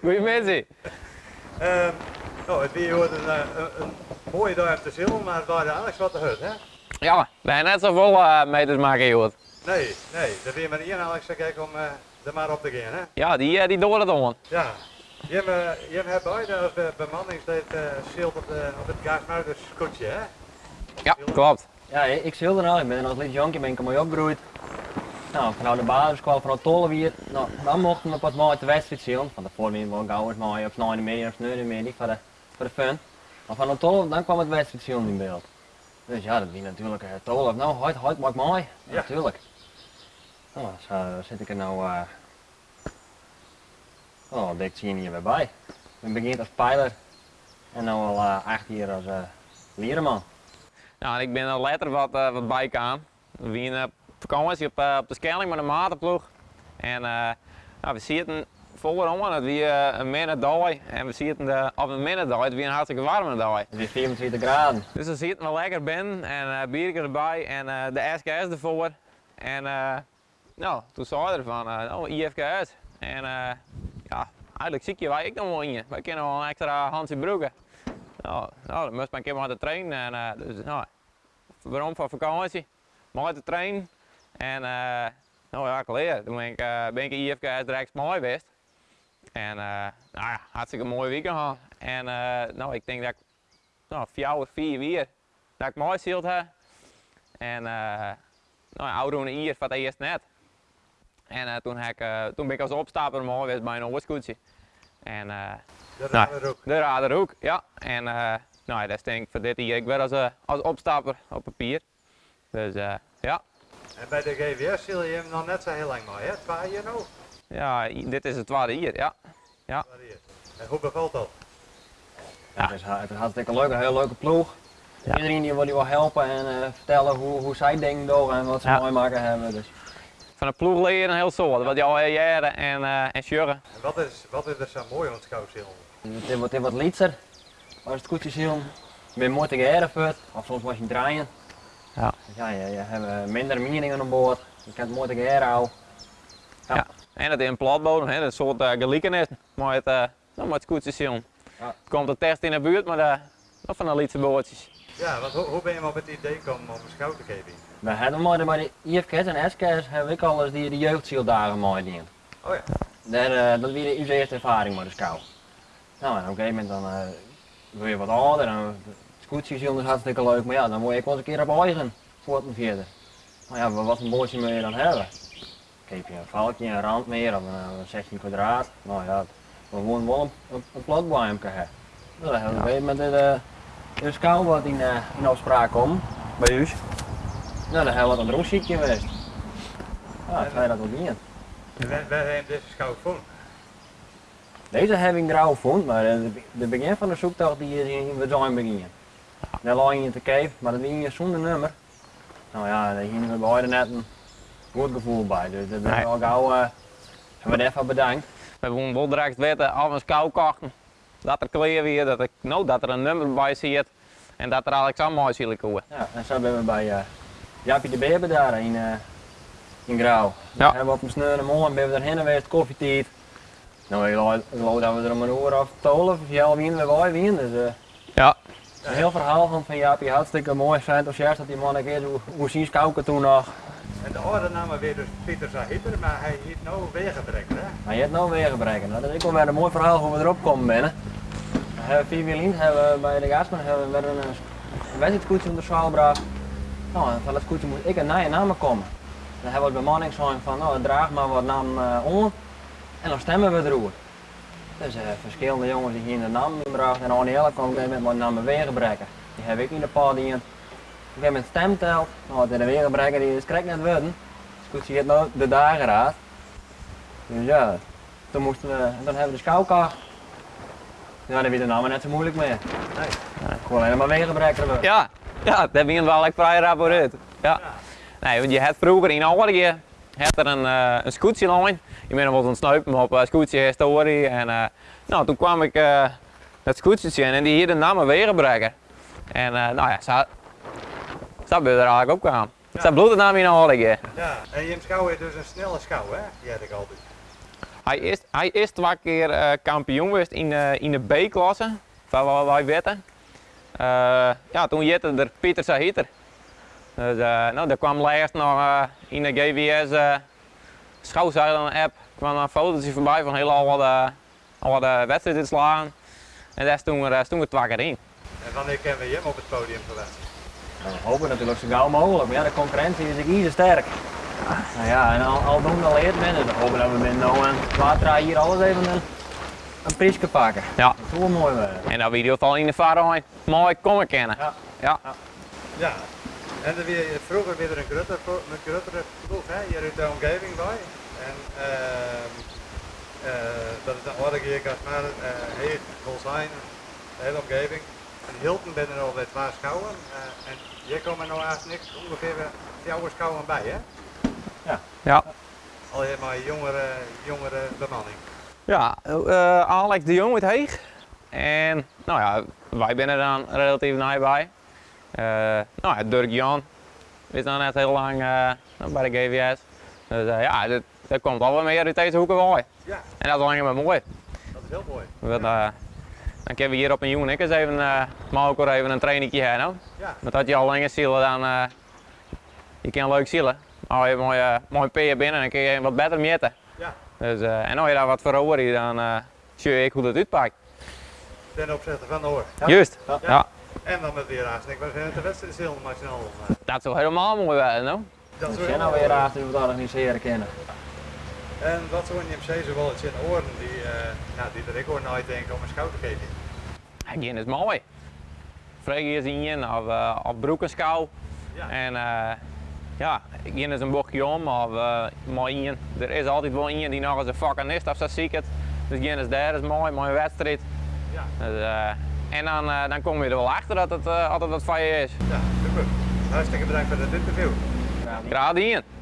Goedemiddag. Ehm nou, het weer wordt een, eh, een, een mooie dag op de zil, maar het waren eigenlijk wat te hut, hè? Ja, we hebben net zoveel uh, meters maken, joh. Nee, nee, dat weer maar één Alex kijken om uh, er maar op te gaan, hè? Ja, die, uh, die door het om. Ja. Je hebt, uh, je hebt beide of uh, bemanningsleed uh, schild op, de, op het Gaasmuiders scootje, hè? Ja, klopt. Ja, ik schilder al. Ik ben als jonkje ben ik mooi opgegroeid. Nou, vanuit de basisschool van Tollewier, nou, dan mochten we pas mooi de wedstrijd zien. Van de voorwind wel gauw is mooi op 9 meter of 9 meter voor de, voor de fun. Maar van de Tolle, dan kwam het wedstrijd zien in beeld. Dus ja, dat is natuurlijk uh, Tolle. Nou, hoi, hoi, maakt mooi. Ja. Natuurlijk. Nou, zo zit ik er nou, uh, oh, dik zie je hier weer bij. Ik begin als pijler en nu al uh, acht jaar als uh, leerman. Nou, ik ben er later wat, uh, wat bij aan. Op vakantie op, uh, op de Schelling met een matenploeg. En uh, nou, we zitten voorom dat we uh, een midden dag en we zitten de, op een midden dag, het weer een hartstikke warme dag. Het is 24 graden. Dus dan zitten we lekker binnen en uh, bier erbij en de SKS ervoor. En nou, toen zei hij ervan, uh, oh IFKS. En ja, eigenlijk zie je wij ik nog wel in je. Wij kunnen wel een extra Hansie broeken. Nou, nou, dan moest mijn keer maar te trainen. En, dus, nou, waarom van vakantie? Maar te trainen. En uh, nou ja, geleden. Toen ben ik, uh, ben ik IFK direct mooi geweest. En uh, nou ja, hartstikke mooi weekend gehad. En nou, ik denk dat ik nou, vier of vier weer dat ik mooi zield heb. En nou, oude hier van het eerst net. En toen, heb ik, toen ben ik als opstaper mooi geweest bij een oorscootje. En de Raderhoek. Nou, de Raderhoek, ja. En uh, nou, dat is denk ik voor dit hier. Ik ben als, uh, als opstapper op papier. Dus uh, ja. En bij de GVS zul je hem nog net zo heel lang mee, hè? Twee hier nou? Ja, dit is het tweede hier, ja. ja. En hoe bevalt dat? Ja. Het, is, het is hartstikke leuk, een heel leuke ploeg. Ja. Iedereen die wil je wel helpen en vertellen hoe, hoe zij denken door en wat ze ja. mooi maken hebben. Dus van een ploeg leren heel soort, wat je al jaren en, uh, en sjurren. En wat is, wat is er zo mooi aan het schouwzeel? Het wordt wat lietser, als het goed is heel. Je bent mooi te geërfd, of soms was je draaien. Ja. Ja, je, je hebt minder meningen aan boord, je kunt mooi te geërfd houden. Ja. ja. En het in platbodem, hè, een soort uh, gelijkenis, maar het, uh, het goed heel. Ja. Het komt een test in de buurt, maar uh, nog van de lietse boordjes. Ja, want hoe, hoe ben je op het idee gekomen om een schouw te geven? We hebben maar bij de IFK's en SK's heb ik al eens die de jeugdzieldagen mooi dient. Oh ja. Daar, uh, dat weer onze eerste ervaring met de schouw. Nou, en op een gegeven moment dan uh, wil je wat ouder en scootjes is hartstikke leuk, maar ja, dan word ik wel eens een keer op eigen voor het vierde. Maar ja, wat een bootje moet je dan hebben? Geef je een valkje, een rand meer of een 16 kwadraat. Nou ja, we gewoon wel een, een, een platbouwje hebben. Nou, dan hebben we ja. met de, de schouw wat in, uh, in afspraak komt bij u. Nou, dan hebben we wat een roosziekje geweest. Ja, ga je dat wel niet. Waar, waar heb je deze schouw gevonden? Deze heb ik er al gevonden, maar de, de begin van de zoektocht die is in we zijn beginnen. Daar lag je te kijken, maar dat ging zonder nummer. Nou ja, daar gingen we beide net een goed gevoel bij, dus dat ben ik al gauw, uh, hebben we even bedankt. We hebben wel direct weten, al mijn schouw kochten, dat er kleer weer, dat, ik, nou, dat er een nummer bij zit en dat er zo mooi zielig komen. Ja, en zo hebben we bij uh, Jaapie de Beber daar in, uh, in Grauw. Ja. hebben we op een sneur en morgen ben we daarheen geweest, koffietijd. Nou, ik geloof dat we er om een uur of twaalf, of jij wien, we wien. Dus, uh, ja. Een heel verhaal van, van Jaapie, hartstikke mooi. Zijn enthousiast dat die man een keer hoe, hoe zien kouken toen nog. En de oude naam weer dus Pieter Zahiter, maar hij heeft nou wegenbrekken, hè? Hij heeft nou wegenbrekken. Nou, dat is ook wel een mooi verhaal hoe we erop komen binnen. We hebben vier wielien, hebben we bij de Gasman hebben we een, een wedstrijdkoets onder de gebracht. Nou, en van het koetje moet ik een nieuwe naam komen. Dan hebben we de bemanning van, nou, draag maar wat naam uh, om en dan stemmen we erover. Dus uh, verschillende jongens die hier de naam inbrachten en Arnie kwam met mijn naam wegenbrekken. Die heb ik in de paar die Ik heb met stemteld, nou, de wegenbrekker die is krek net worden. Dus goed, je nou de dageraad. Dus ja, toen moesten we, en dan hebben we de schouwkar. Ja, dan weer de naam net zo moeilijk meer. Nee. Gewoon helemaal wegenbrekken. Ja, ja, dat begint wel echt vrij raporeerd. Ja. Nee, want je had vroeger in Algerije had er een, uh, een scootsie Je bent wel een snuipen op uh, scootsie historie en uh, nou, toen kwam ik uh, het scootsie in en die hier de naam wegenbrekken. En nou ja, zo, zo ben je er eigenlijk ook aan. Ja. Zo bloedt het naam in Algerije. Ja, en je schouw is dus een snelle schouw hè, die had ik altijd. Hij is, hij is twee keer eh, kampioen geweest in, de- in de B-klasse, van wat wij weten. Eh, ja, toen jette er Pieter Sahiter. Dus eh, nou, daar kwam laatst nog eh, in de GWS uh, schouwzeilen-app kwam een fotootje voorbij van heel al wat, eh, al wat eh, wedstrijden slaan. En daar stond er, eh, stond er twee keer in. En wanneer kennen we hem op het podium verwachten? Nou, we hopen natuurlijk zo gauw mogelijk, maar ja, de concurrentie is hier sterk. Nou ja, en al, al doen we al eerder binnen, dan hopen dat we binnen nou en water hier alles even een, een prijsje pakken. Ja. Dat is wel mooi worden. En dan video al in de vaarheen mooi komen kennen. Ja. Ja. Ja. En er weer, vroeger weer een grotere, een grotere ploeg hè, hier uit de omgeving bij. En ehm eh, dat is een orde keer gaat maar uh, heet, zijn, de hele omgeving. En Hilton ben er alweer twee schouwen. eh, en hier komen nou eigenlijk niks, ongeveer jouw schouwen bij hè? Ja. Al je maar jongere, jongere bemanning. Ja, eh, Alex de Jong uit Heeg. En nou ja, wij zijn er dan relatief nabij. Eh nou ja, Dirk Jan is dan net heel lang eh, bij de GVS. Dus eh, ja, dat, dat komt al wel meer uit deze hoeken wel. En Ja, dat is alleen maar mooi. dat is heel mooi. Dan kunnen we hier op een jongen eens even, maar ook even een trainingje hebben. Ja. Want dat je al langer zielen dan, eh, je kan leuk zielen. Maar je mooi, eh mooi peer binnen, dan kun je wat beter meten. Ja. Dus, en als je daar wat voor over dan zie je hoe dat uitpakt. Ten opzichte van de hoor. Juist. Ja. Ja. En dan met weer we zijn het de wedstrijd heel nationaal. eh, Dat zou helemaal mooi zijn, no? Dat We is zijn nou weer aan het organiseren kennen. En wat zou je hem zo wel het in oren die, eh nou, die er ik hoor nooit denken om een schouw te geven? Geen is mooi. Vreeg is in of, uh, of broekenschouw. Ja. En eh ja, geen is een bochtje om of uh, mooi in. Er is altijd wel in die nog eens een fucking is of zo ziek het. Dus geen is daar, is mooi, mooie wedstrijd. Ja. Dus, eh, en dan, eh, dan kom je er wel achter dat het eh, altijd wat van je is. Ja, super. Hartstikke bedankt voor dit interview. Graag gedaan.